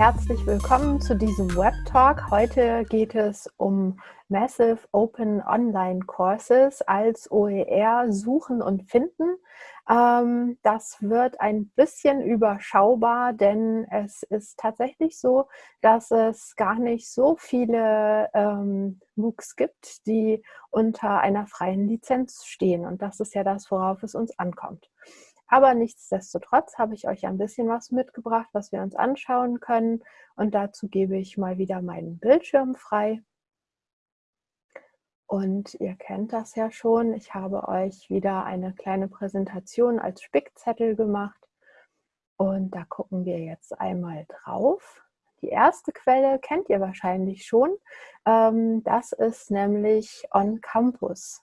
herzlich willkommen zu diesem Web Talk. Heute geht es um Massive Open Online Courses als OER suchen und finden. Ähm, das wird ein bisschen überschaubar, denn es ist tatsächlich so, dass es gar nicht so viele ähm, MOOCs gibt, die unter einer freien Lizenz stehen. Und das ist ja das, worauf es uns ankommt. Aber nichtsdestotrotz habe ich euch ein bisschen was mitgebracht, was wir uns anschauen können. Und dazu gebe ich mal wieder meinen Bildschirm frei. Und ihr kennt das ja schon. Ich habe euch wieder eine kleine Präsentation als Spickzettel gemacht. Und da gucken wir jetzt einmal drauf. Die erste Quelle kennt ihr wahrscheinlich schon. Ähm, das ist nämlich On Campus.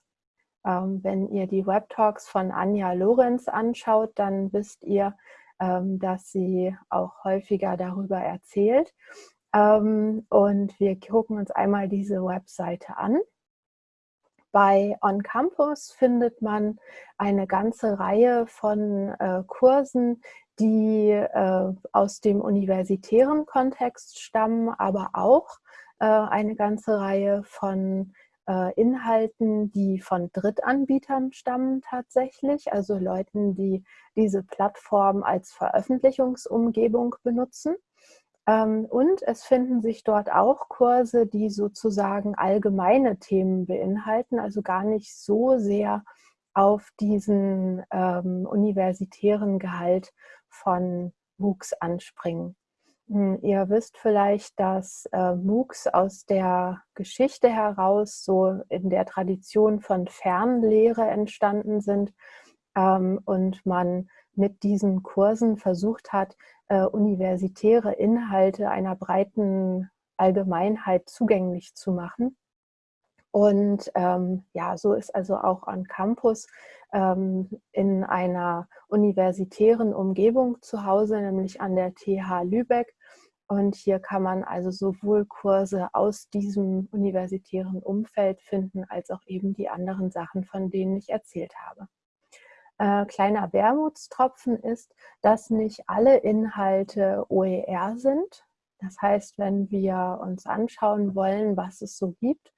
Ähm, wenn ihr die Web-Talks von Anja Lorenz anschaut, dann wisst ihr, ähm, dass sie auch häufiger darüber erzählt. Ähm, und wir gucken uns einmal diese Webseite an. Bei On Campus findet man eine ganze Reihe von äh, Kursen, die äh, aus dem universitären Kontext stammen, aber auch äh, eine ganze Reihe von äh, Inhalten, die von Drittanbietern stammen tatsächlich, also Leuten, die diese Plattform als Veröffentlichungsumgebung benutzen. Ähm, und es finden sich dort auch Kurse, die sozusagen allgemeine Themen beinhalten, also gar nicht so sehr auf diesen ähm, universitären Gehalt von MOOCs anspringen. Hm, ihr wisst vielleicht, dass äh, MOOCs aus der Geschichte heraus so in der Tradition von Fernlehre entstanden sind ähm, und man mit diesen Kursen versucht hat, äh, universitäre Inhalte einer breiten Allgemeinheit zugänglich zu machen. Und ähm, ja, so ist also auch an Campus ähm, in einer universitären Umgebung zu Hause, nämlich an der TH Lübeck. Und hier kann man also sowohl Kurse aus diesem universitären Umfeld finden, als auch eben die anderen Sachen, von denen ich erzählt habe. Äh, kleiner Wermutstropfen ist, dass nicht alle Inhalte OER sind. Das heißt, wenn wir uns anschauen wollen, was es so gibt,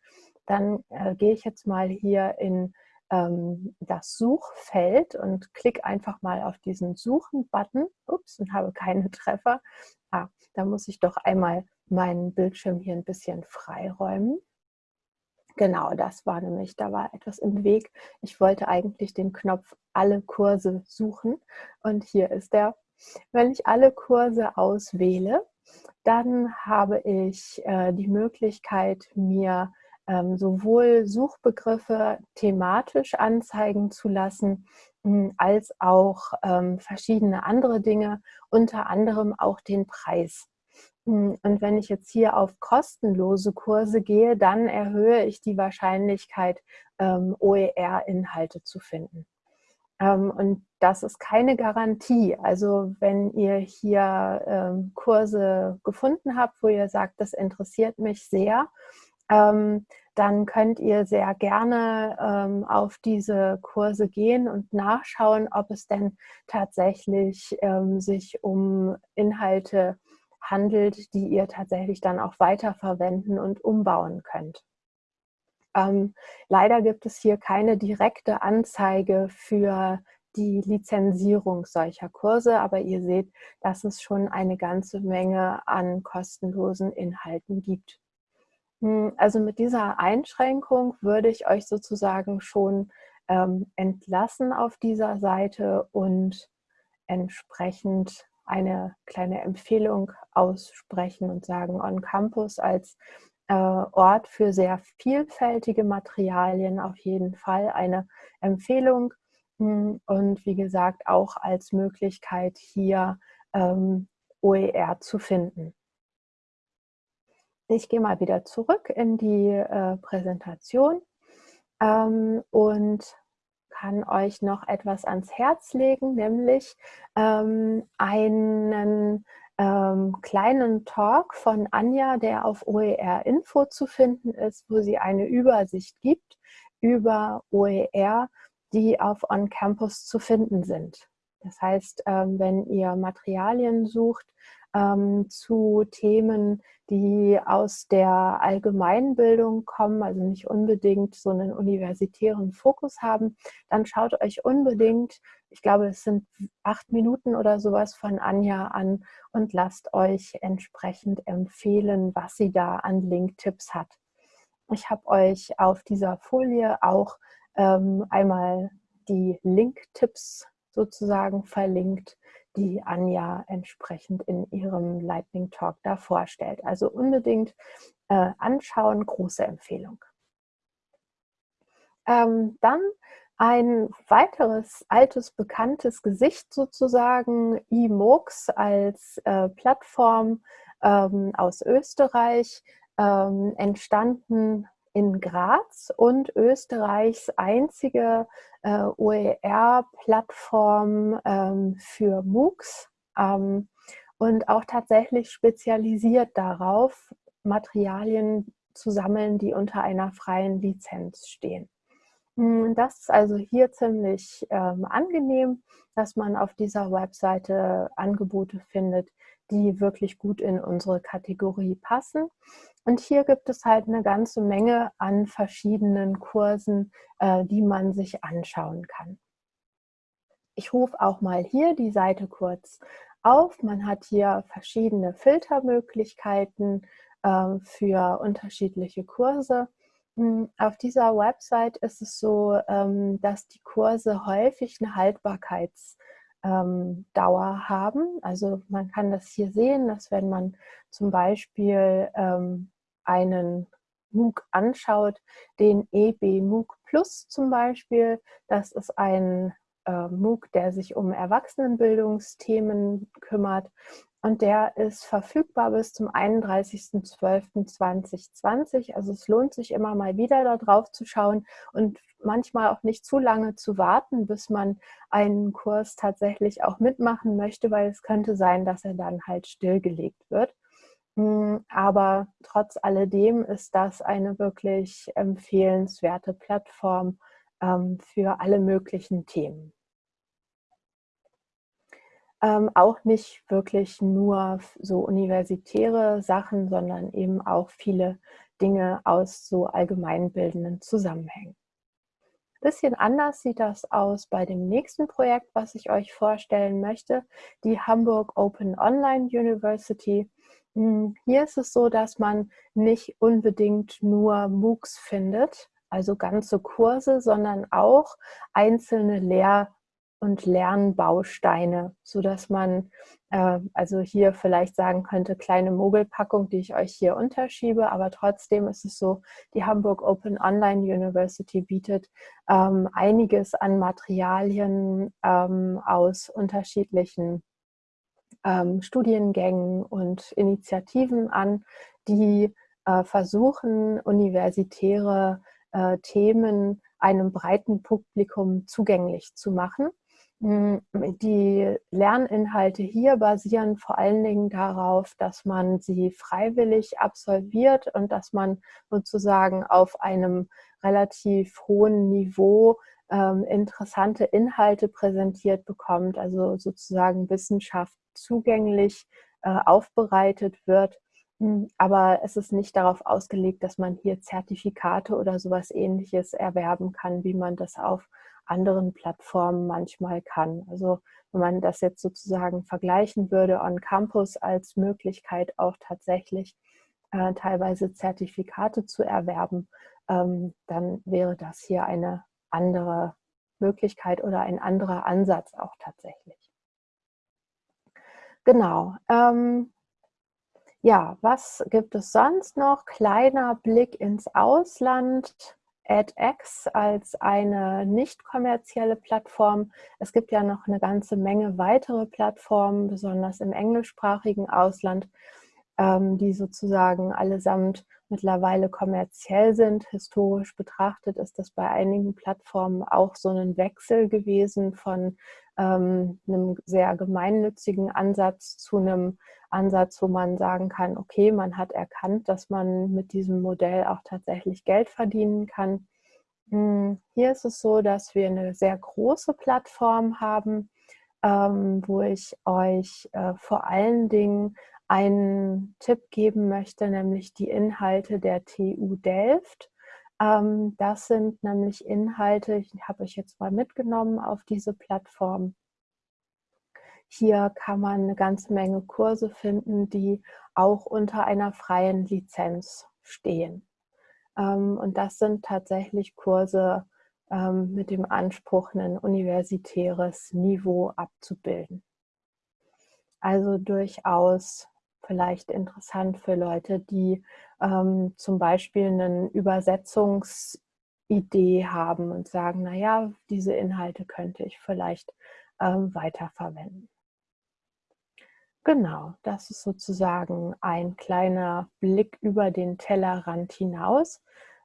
dann äh, gehe ich jetzt mal hier in ähm, das Suchfeld und klicke einfach mal auf diesen Suchen-Button. Ups, und habe keine Treffer. Ah, da muss ich doch einmal meinen Bildschirm hier ein bisschen freiräumen. Genau, das war nämlich, da war etwas im Weg. Ich wollte eigentlich den Knopf alle Kurse suchen und hier ist der. Wenn ich alle Kurse auswähle, dann habe ich äh, die Möglichkeit, mir ähm, sowohl Suchbegriffe thematisch anzeigen zu lassen, hm, als auch ähm, verschiedene andere Dinge, unter anderem auch den Preis. Hm, und wenn ich jetzt hier auf kostenlose Kurse gehe, dann erhöhe ich die Wahrscheinlichkeit, ähm, OER-Inhalte zu finden. Ähm, und das ist keine Garantie. Also wenn ihr hier ähm, Kurse gefunden habt, wo ihr sagt, das interessiert mich sehr, ähm, dann könnt ihr sehr gerne ähm, auf diese Kurse gehen und nachschauen, ob es denn tatsächlich ähm, sich um Inhalte handelt, die ihr tatsächlich dann auch weiterverwenden und umbauen könnt. Ähm, leider gibt es hier keine direkte Anzeige für die Lizenzierung solcher Kurse, aber ihr seht, dass es schon eine ganze Menge an kostenlosen Inhalten gibt. Hm, also mit dieser Einschränkung würde ich euch sozusagen schon ähm, entlassen auf dieser Seite und entsprechend eine kleine Empfehlung aussprechen und sagen, On Campus als äh, Ort für sehr vielfältige Materialien auf jeden Fall eine Empfehlung hm, und wie gesagt auch als Möglichkeit hier ähm, OER zu finden. Ich gehe mal wieder zurück in die äh, Präsentation ähm, und kann euch noch etwas ans Herz legen, nämlich ähm, einen ähm, kleinen Talk von Anja, der auf OER Info zu finden ist, wo sie eine Übersicht gibt über OER, die auf On Campus zu finden sind. Das heißt, ähm, wenn ihr Materialien sucht, ähm, zu Themen, die aus der Allgemeinbildung kommen, also nicht unbedingt so einen universitären Fokus haben, dann schaut euch unbedingt, ich glaube, es sind acht Minuten oder sowas von Anja an und lasst euch entsprechend empfehlen, was sie da an Link-Tipps hat. Ich habe euch auf dieser Folie auch ähm, einmal die Link-Tipps sozusagen verlinkt, die Anja entsprechend in ihrem Lightning Talk da vorstellt. Also unbedingt äh, anschauen, große Empfehlung. Ähm, dann ein weiteres altes, bekanntes Gesicht sozusagen, eMoocs als äh, Plattform ähm, aus Österreich, ähm, entstanden in Graz und Österreichs einzige äh, OER-Plattform ähm, für MOOCs ähm, und auch tatsächlich spezialisiert darauf, Materialien zu sammeln, die unter einer freien Lizenz stehen. Hm, das ist also hier ziemlich ähm, angenehm, dass man auf dieser Webseite Angebote findet, die wirklich gut in unsere Kategorie passen. Und hier gibt es halt eine ganze Menge an verschiedenen Kursen, äh, die man sich anschauen kann. Ich rufe auch mal hier die Seite kurz auf. Man hat hier verschiedene Filtermöglichkeiten äh, für unterschiedliche Kurse. Hm, auf dieser Website ist es so, ähm, dass die Kurse häufig eine Haltbarkeits- ähm, Dauer haben. Also man kann das hier sehen, dass wenn man zum Beispiel ähm, einen MOOC anschaut, den EB MOOC Plus zum Beispiel, das ist ein äh, MOOC, der sich um Erwachsenenbildungsthemen kümmert und der ist verfügbar bis zum 31.12.2020. Also es lohnt sich immer mal wieder da drauf zu schauen und manchmal auch nicht zu lange zu warten, bis man einen Kurs tatsächlich auch mitmachen möchte, weil es könnte sein, dass er dann halt stillgelegt wird. Hm, aber trotz alledem ist das eine wirklich empfehlenswerte Plattform ähm, für alle möglichen Themen ähm, auch nicht wirklich nur so universitäre Sachen, sondern eben auch viele Dinge aus so allgemeinbildenden Zusammenhängen. Bisschen anders sieht das aus bei dem nächsten Projekt, was ich euch vorstellen möchte, die Hamburg Open Online University. Hm, hier ist es so, dass man nicht unbedingt nur MOOCs findet, also ganze Kurse, sondern auch einzelne Lehr- und Lernbausteine, sodass man äh, also hier vielleicht sagen könnte, kleine Mogelpackung, die ich euch hier unterschiebe, aber trotzdem ist es so, die Hamburg Open Online University bietet ähm, einiges an Materialien ähm, aus unterschiedlichen ähm, Studiengängen und Initiativen an, die äh, versuchen, universitäre äh, Themen einem breiten Publikum zugänglich zu machen. Hm, die Lerninhalte hier basieren vor allen Dingen darauf, dass man sie freiwillig absolviert und dass man sozusagen auf einem relativ hohen Niveau ähm, interessante Inhalte präsentiert bekommt, also sozusagen Wissenschaft zugänglich äh, aufbereitet wird. Hm, aber es ist nicht darauf ausgelegt, dass man hier Zertifikate oder sowas ähnliches erwerben kann, wie man das auf anderen Plattformen manchmal kann. Also wenn man das jetzt sozusagen vergleichen würde on Campus als Möglichkeit auch tatsächlich äh, teilweise Zertifikate zu erwerben, ähm, dann wäre das hier eine andere Möglichkeit oder ein anderer Ansatz auch tatsächlich. Genau. Ähm, ja, was gibt es sonst noch? Kleiner Blick ins Ausland. edX als eine nicht kommerzielle Plattform. Es gibt ja noch eine ganze Menge weitere Plattformen, besonders im englischsprachigen Ausland, ähm, die sozusagen allesamt mittlerweile kommerziell sind. Historisch betrachtet ist das bei einigen Plattformen auch so ein Wechsel gewesen von ähm, einem sehr gemeinnützigen Ansatz zu einem Ansatz, wo man sagen kann, okay, man hat erkannt, dass man mit diesem Modell auch tatsächlich Geld verdienen kann. Hm, hier ist es so, dass wir eine sehr große Plattform haben, ähm, wo ich euch äh, vor allen Dingen einen Tipp geben möchte, nämlich die Inhalte der TU Delft. Ähm, das sind nämlich Inhalte, ich habe euch jetzt mal mitgenommen auf diese Plattform. Hier kann man eine ganze Menge Kurse finden, die auch unter einer freien Lizenz stehen. Ähm, und das sind tatsächlich Kurse ähm, mit dem Anspruch, ein universitäres Niveau abzubilden. Also durchaus vielleicht interessant für Leute, die ähm, zum Beispiel eine Übersetzungsidee haben und sagen, naja, diese Inhalte könnte ich vielleicht ähm, weiterverwenden. Genau, das ist sozusagen ein kleiner Blick über den Tellerrand hinaus.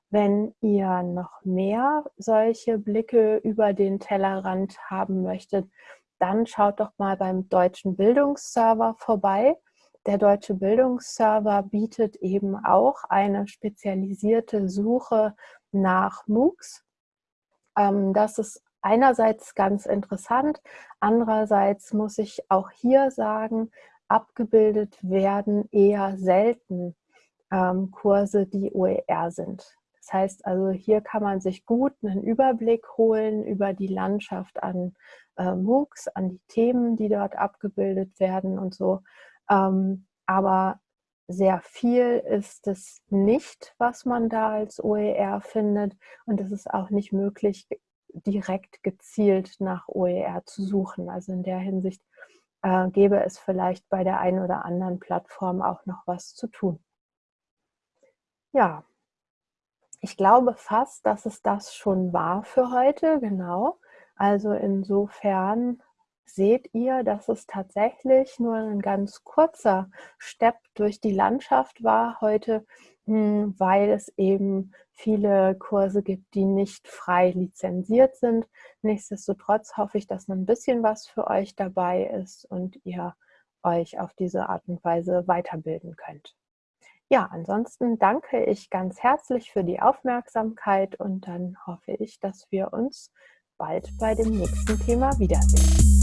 Wenn ihr noch mehr solche Blicke über den Tellerrand haben möchtet, dann schaut doch mal beim Deutschen Bildungsserver vorbei. Der Deutsche Bildungsserver bietet eben auch eine spezialisierte Suche nach MOOCs. Ähm, das ist einerseits ganz interessant, andererseits muss ich auch hier sagen, abgebildet werden eher selten ähm, Kurse, die OER sind. Das heißt also, hier kann man sich gut einen Überblick holen über die Landschaft an äh, MOOCs, an die Themen, die dort abgebildet werden und so. Ähm, aber sehr viel ist es nicht, was man da als OER findet. Und es ist auch nicht möglich, direkt gezielt nach OER zu suchen. Also in der Hinsicht äh, gäbe es vielleicht bei der einen oder anderen Plattform auch noch was zu tun. Ja, ich glaube fast, dass es das schon war für heute, genau. Also insofern seht ihr, dass es tatsächlich nur ein ganz kurzer Step durch die Landschaft war heute, weil es eben viele Kurse gibt, die nicht frei lizenziert sind. Nichtsdestotrotz hoffe ich, dass ein bisschen was für euch dabei ist und ihr euch auf diese Art und Weise weiterbilden könnt. Ja, ansonsten danke ich ganz herzlich für die Aufmerksamkeit und dann hoffe ich, dass wir uns bald bei dem nächsten Thema wiedersehen.